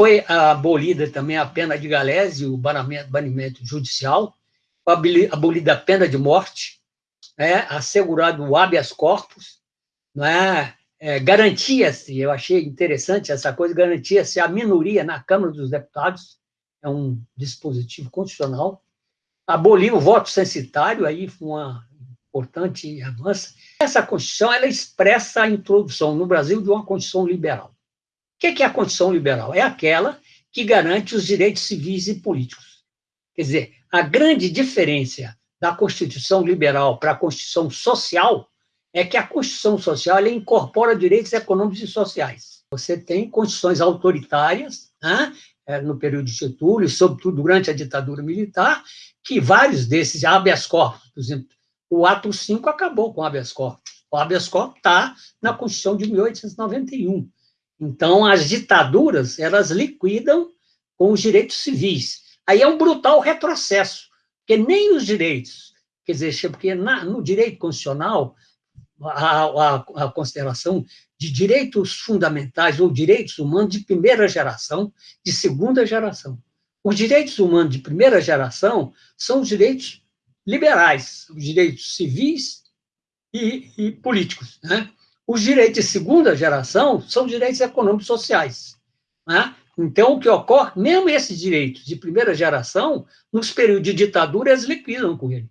foi abolida também a pena de galés e o banimento judicial, abolida a pena de morte, é, assegurado o habeas corpus, não é? garantia-se, eu achei interessante essa coisa, garantia-se a minoria na Câmara dos Deputados, é um dispositivo constitucional, aboliu o voto censitário, aí foi uma importante avanço. Essa Constituição, ela expressa a introdução no Brasil de uma Constituição liberal. O que é a Constituição liberal? É aquela que garante os direitos civis e políticos. Quer dizer, a grande diferença da Constituição liberal para a Constituição social é que a Constituição social incorpora direitos econômicos e sociais. Você tem constituições autoritárias, né, no período de Getúlio, sobretudo durante a ditadura militar, que vários desses habeas corpus, por exemplo, o ato 5 acabou com o habeas corpus. O habeas corpus está na Constituição de 1891. Então, as ditaduras, elas liquidam com os direitos civis. Aí é um brutal retrocesso, porque nem os direitos, quer dizer, porque na, no direito constitucional, a, a, a, consideração de direitos fundamentais ou direitos humanos de primeira geração, de segunda geração. Os direitos humanos de primeira geração são os direitos liberais, os direitos civis e, e políticos. Né? Os direitos de segunda geração são direitos econômicos sociais. Né? Então, o que ocorre, mesmo esses direitos de primeira geração, nos períodos de ditadura, eles liquidam com ele.